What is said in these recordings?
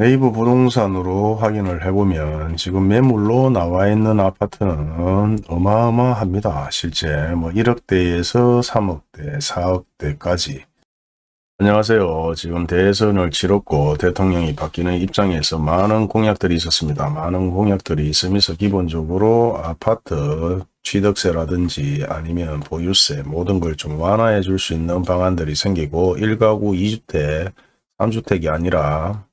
네이버 부동산으로 확인을 해보면 지금 매물로 나와 있는 아파트는 어마어마합니다. 실제 뭐 1억대에서 3억대, 4억대까지 안녕하세요. 지금 대선을 치렀고 대통령이 바뀌는 입장에서 많은 공약들이 있었습니다. 많은 공약들이 있으면서 기본적으로 아파트 취득세라든지 아니면 보유세 모든 걸 좀 완화해 줄 수 있는 방안들이 생기고 1가구 2주택, 3주택이 아니라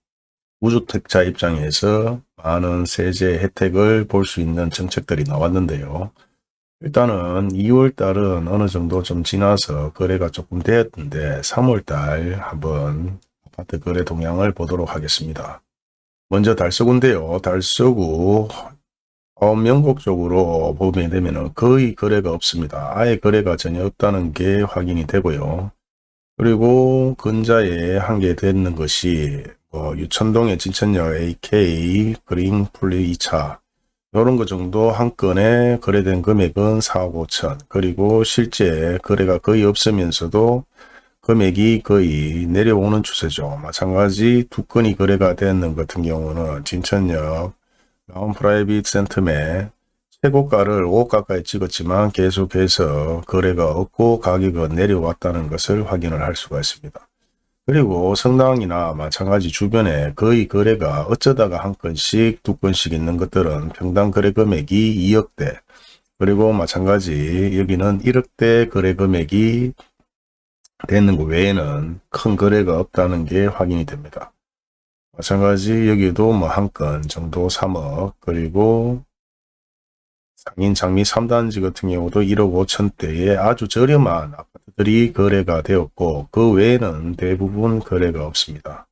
무주택자 입장에서 많은 세제 혜택을 볼 수 있는 정책들이 나왔는데요. 일단은 2월달은 어느 정도 좀 지나서 거래가 조금 되었는데 3월달 한번 아파트 거래 동향을 보도록 하겠습니다. 먼저 달서구인데요. 달서구 어, 명곡적으로 보게 되면 거의 거래가 없습니다. 아예 거래가 전혀 없다는 게 확인이 되고요. 그리고 근자에 한 개 되는 것이 뭐 유천동의 진천역 AK 그린플리 2차 이런 것 정도 한 건에 거래된 금액은 4억 5천 그리고 실제 거래가 거의 없으면서도 금액이 거의 내려오는 추세죠. 마찬가지 두 건이 거래가 되는 같은 경우는 진천역 라운 프라이빗 센텀에 최고가를 5억 가까이 찍었지만 계속해서 거래가 없고 가격은 내려왔다는 것을 확인을 할 수가 있습니다. 그리고 성당이나 마찬가지 주변에 거의 거래가 어쩌다가 한 건씩 두 건씩 있는 것들은 평당 거래 금액이 2억대 그리고 마찬가지 여기는 1억대 거래 금액이 되는 것 외에는 큰 거래가 없다는 게 확인이 됩니다. 마찬가지 여기도 뭐 한 건 정도 3억 그리고 상인 장미 3단지 같은 경우도 1억 5천대에 아주 저렴한 아파트들이 거래가 되었고 그 외에는 대부분 거래가 없습니다.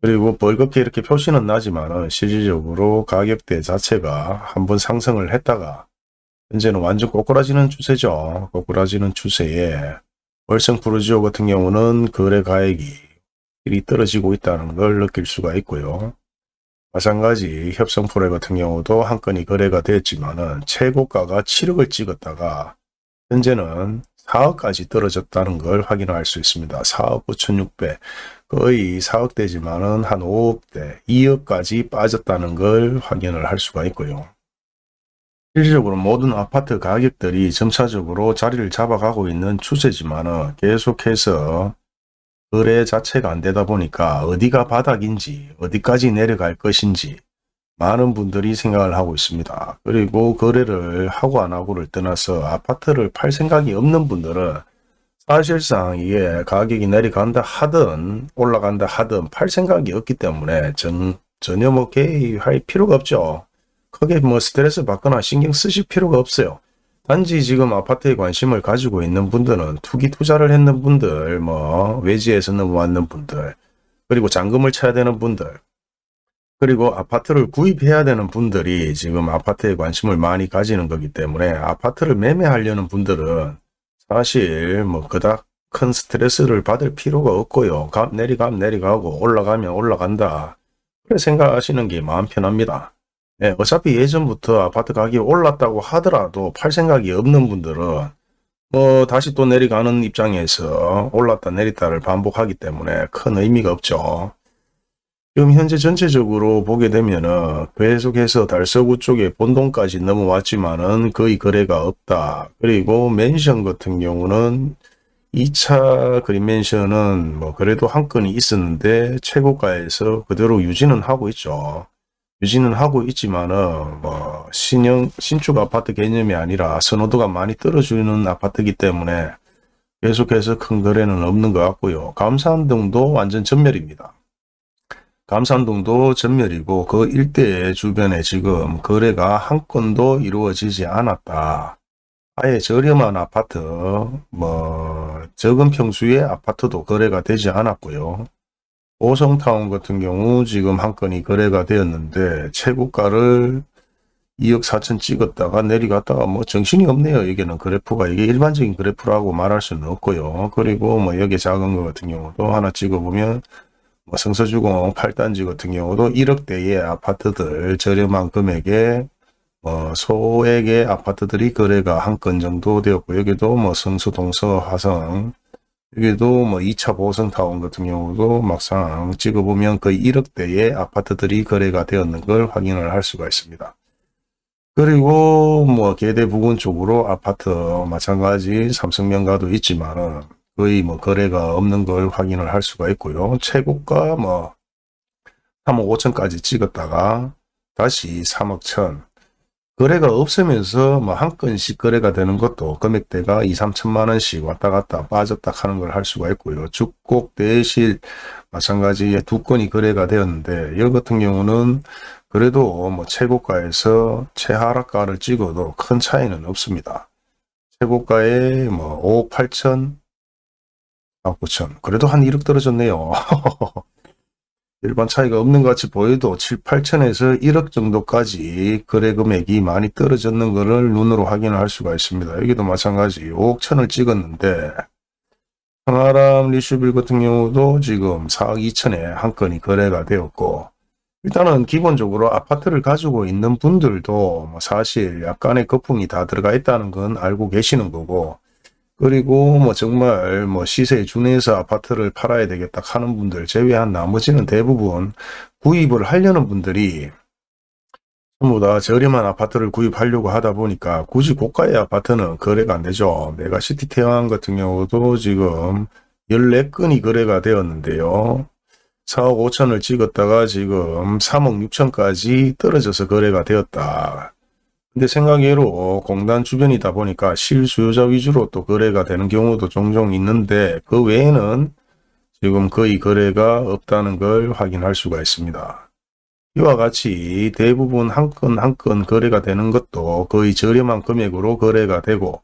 그리고 벌겋게 이렇게 표시는 나지만 실질적으로 가격대 자체가 한번 상승을 했다가 현재는 완전 꼬꾸라지는 추세죠. 꼬꾸라지는 추세에 월성 프로지오 같은 경우는 거래 가액이 떨어지고 있다는 걸 느낄 수가 있고요. 마찬가지 협성프레 같은 경우도 한 건이 거래가 됐지만 최고가가 7억을 찍었다가 현재는 4억까지 떨어졌다는 걸 확인할 수 있습니다. 4억 9,600 거의 4억대지만 은 한 5억대 2억까지 빠졌다는 걸 확인을 할 수가 있고요. 실질적으로 모든 아파트 가격들이 점차적으로 자리를 잡아가고 있는 추세지만 계속해서 거래 자체가 안 되다 보니까 어디가 바닥인지 어디까지 내려갈 것인지 많은 분들이 생각을 하고 있습니다. 그리고 거래를 하고 안 하고를 떠나서 아파트를 팔 생각이 없는 분들은 사실상 이게 가격이 내려간다 하든 올라간다 하든 팔 생각이 없기 때문에 전, 전혀 뭐 개입할 필요가 없죠. 크게 뭐 스트레스 받거나 신경 쓰실 필요가 없어요. 단지 지금 아파트에 관심을 가지고 있는 분들은 투기 투자를 했는 분들, 뭐 외지에서 넘어왔는 분들, 그리고 잔금을 쳐야 되는 분들, 그리고 아파트를 구입해야 되는 분들이 지금 아파트에 관심을 많이 가지는 거기 때문에 아파트를 매매하려는 분들은 사실 뭐 그닥 큰 스트레스를 받을 필요가 없고요. 값 내리감 내리가고 올라가면 올라간다. 그래 생각하시는 게 마음 편합니다. 네, 어차피 예전부터 아파트 가격이 올랐다고 하더라도 팔 생각이 없는 분들은 뭐 다시 또 내려가는 입장에서 올랐다 내렸다를 반복하기 때문에 큰 의미가 없죠. 지금 현재 전체적으로 보게 되면은 계속해서 달서구 쪽에 본동까지 넘어왔지만은 거의 거래가 없다. 그리고 맨션 같은 경우는 2차 그린맨션은 뭐 그래도 한 건이 있었는데 최고가에서 그대로 유지는 하고 있죠. 유지는 하고 있지만은 뭐 신형 신축 아파트 개념이 아니라 선호도가 많이 떨어지는 아파트이기 때문에 계속해서 큰 거래는 없는 것 같고요. 감산동도 완전 전멸입니다. 감산동도 전멸이고 그 일대의 주변에 지금 거래가 한 건도 이루어지지 않았다. 아예 저렴한 아파트, 뭐 적은 평수의 아파트도 거래가 되지 않았고요. 오성타운 같은 경우 지금 한 건이 거래가 되었는데 최고가를 2억 4천 찍었다가 내려갔다가 뭐 정신이 없네요. 여기는 그래프가 이게 일반적인 그래프라고 말할 수는 없고요. 그리고 뭐 여기 작은 거 같은 경우도 하나 찍어보면 뭐 성서주공 8단지 같은 경우도 1억대의 아파트들 저렴한 금액에 뭐 소액의 아파트들이 거래가 한 건 정도 되었고 여기도 뭐 성수 동서 화성 여기도 뭐 2차 보성타운 같은 경우도 막상 찍어보면 거의 1억대의 아파트들이 거래가 되었는 걸 확인을 할 수가 있습니다. 그리고 뭐 계대 부근 쪽으로 아파트 마찬가지 삼성명가도 있지만 거의 뭐 거래가 없는 걸 확인을 할 수가 있고요. 최고가 뭐 3억 5천까지 찍었다가 다시 3억 천 거래가 없으면서 뭐 한 건씩 거래가 되는 것도 금액대가 2, 3천만 원씩 왔다 갔다 빠졌다 하는 걸 할 수가 있고요. 죽곡 대실 마찬가지에 두 건이 거래가 되었는데 여 같은 경우는 그래도 뭐 최고가에서 최하락가를 찍어도 큰 차이는 없습니다. 최고가에 뭐 5억 8천, 4억 9천 그래도 한 1억 떨어졌네요. 일반 차이가 없는 것 같이 보여도 7, 8천에서 1억 정도까지 거래 금액이 많이 떨어졌는 것을 눈으로 확인을 할 수가 있습니다. 여기도 마찬가지 5억 천을 찍었는데 평화람 리슈빌 같은 경우도 지금 4억 2천에 한 건이 거래가 되었고 일단은 기본적으로 아파트를 가지고 있는 분들도 뭐 사실 약간의 거품이 다 들어가 있다는 건 알고 계시는 거고 그리고 뭐 정말 뭐 시세에 준해서 아파트를 팔아야 되겠다 하는 분들 제외한 나머지는 대부분 구입을 하려는 분들이 전부 다 저렴한 아파트를 구입하려고 하다 보니까 굳이 고가의 아파트는 거래가 안 되죠. 메가시티 태왕 같은 경우도 지금 14건이 거래가 되었는데요. 4억 5천을 찍었다가 지금 3억 6천까지 떨어져서 거래가 되었다. 근데 생각외로 공단 주변이다 보니까 실수요자 위주로 또 거래가 되는 경우도 종종 있는데 그 외에는 지금 거의 거래가 없다는 걸 확인할 수가 있습니다. 이와 같이 대부분 한 건 한 건 거래가 되는 것도 거의 저렴한 금액으로 거래가 되고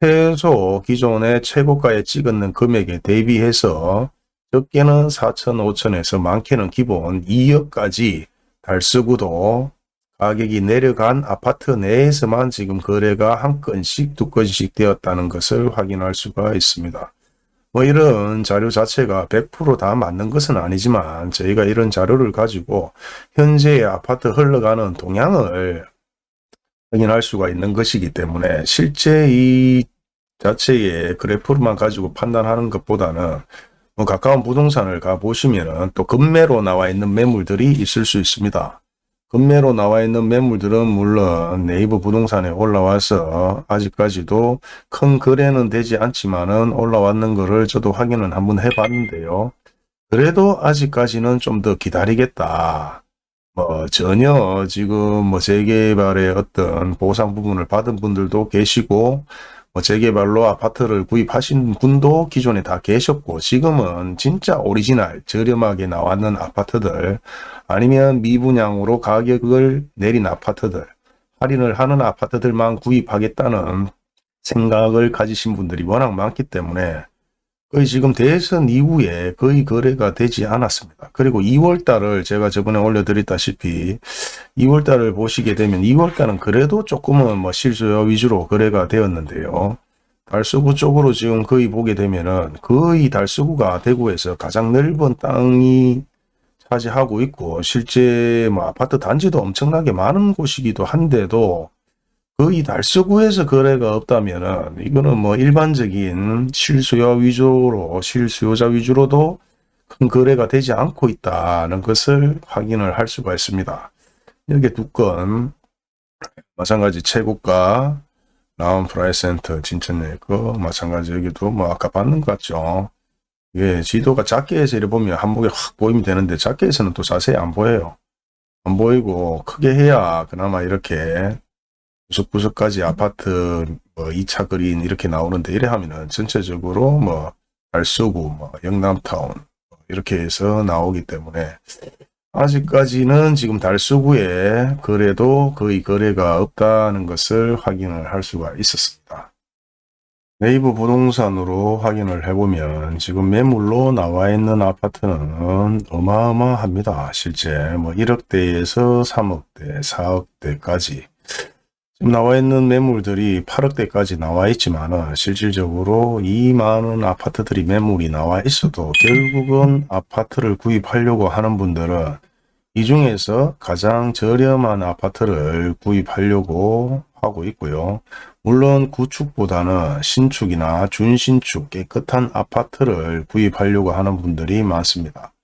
최소 기존의 최고가에 찍었는 금액에 대비해서 적게는 4천, 5천에서 많게는 기본 2억까지 달쓰구도 가격이 내려간 아파트 내에서만 지금 거래가 한 건씩 두 건씩 되었다는 것을 확인할 수가 있습니다. 뭐 이런 자료 자체가 100%다 맞는 것은 아니지만 저희가 이런 자료를 가지고 현재의 아파트 흘러가는 동향을 확인할 수가 있는 것이기 때문에 실제 이 자체의 그래프만 가지고 판단하는 것보다는 뭐 가까운 부동산을 가보시면 또 급매로 나와 있는 매물들이 있을 수 있습니다. 금매로 나와 있는 매물들은 물론 네이버 부동산에 올라와서 아직까지도 큰 거래는 되지 않지만은 올라왔는 거를 저도 확인은 한번 해봤는데요. 그래도 아직까지는 좀 더 기다리겠다. 뭐 전혀 지금 뭐 재개발의 어떤 보상 부분을 받은 분들도 계시고 뭐 재개발로 아파트를 구입하신 분도 기존에 다 계셨고 지금은 진짜 오리지널 저렴하게 나왔는 아파트들 아니면 미분양으로 가격을 내린 아파트들 할인을 하는 아파트들만 구입하겠다는 생각을 가지신 분들이 워낙 많기 때문에 거의 지금 대선 이후에 거의 거래가 되지 않았습니다. 그리고 2월 달을 제가 저번에 올려드렸다시피 2월 달을 보시게 되면 2월 달은 그래도 조금은 뭐 실수요 위주로 거래가 되었는데요. 달서구 쪽으로 지금 거의 보게 되면은 거의 달서구가 대구에서 가장 넓은 땅이 차지하고 있고 실제 뭐 아파트 단지도 엄청나게 많은 곳이기도 한데도 거의 달서구에서 거래가 없다면 은 이거는 뭐 일반적인 실수요 위주로 실수요자 위주로도 큰 거래가 되지 않고 있다는 것을 확인을 할 수가 있습니다. 여기 두 건 마찬가지 최고가 라운 프라이센터 진천역 거 마찬가지 여기도 뭐 아까 봤는 것 같죠. 예, 지도가 작게 해서 이래 보면 한목에 확 보이면 되는데 작게 해서는 또 자세히 안 보여요. 안 보이고 크게 해야 그나마 이렇게 구석구석까지 아파트 뭐 2차 그린 이렇게 나오는데 이래 하면은 전체적으로 뭐 달서구, 뭐 영남타운 뭐 이렇게 해서 나오기 때문에 아직까지는 지금 달서구에 거래도 거의 거래가 없다는 것을 확인을 할 수가 있었습니다. 네이버 부동산으로 확인을 해보면 지금 매물로 나와 있는 아파트는 어마어마합니다. 실제 뭐 1억대에서 3억대, 4억대까지 지금 나와 있는 매물들이 8억대까지 나와 있지만 실질적으로 이 많은 아파트들이 매물이 나와 있어도 결국은 아파트를 구입하려고 하는 분들은 이 중에서 가장 저렴한 아파트를 구입하려고 하고 있고요. 물론 구축보다는 신축이나 준신축 깨끗한 아파트를 구입하려고 하는 분들이 많습니다.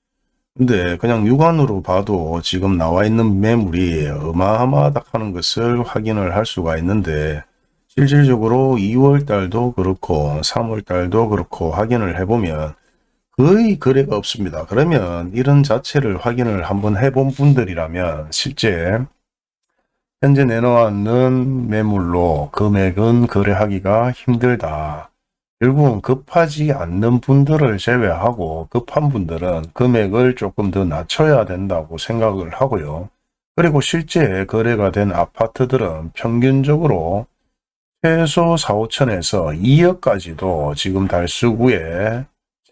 근데 그냥 육안으로 봐도 지금 나와 있는 매물이 어마어마하다 하는 것을 확인을 할 수가 있는데 실질적으로 2월 달도 그렇고 3월 달도 그렇고 확인을 해보면 거의 거래가 없습니다. 그러면 이런 자체를 확인을 한번 해본 분들이라면 실제 현재 내놓았는 매물로 금액은 거래하기가 힘들다. 결국은 급하지 않는 분들을 제외하고 급한 분들은 금액을 조금 더 낮춰야 된다고 생각을 하고요. 그리고 실제 거래가 된 아파트들은 평균적으로 최소 4, 5천에서 2억까지도 지금 달수구에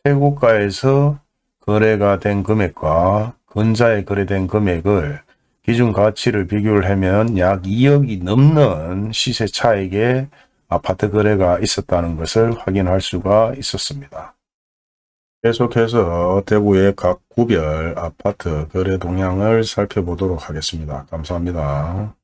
최고가에서 거래가 된 금액과 근자에 거래된 금액을 기준 가치를 비교를 하면 약 2억이 넘는 시세 차익에 아파트 거래가 있었다는 것을 확인할 수가 있었습니다. 계속해서 대구의 각 구별 아파트 거래 동향을 살펴보도록 하겠습니다. 감사합니다.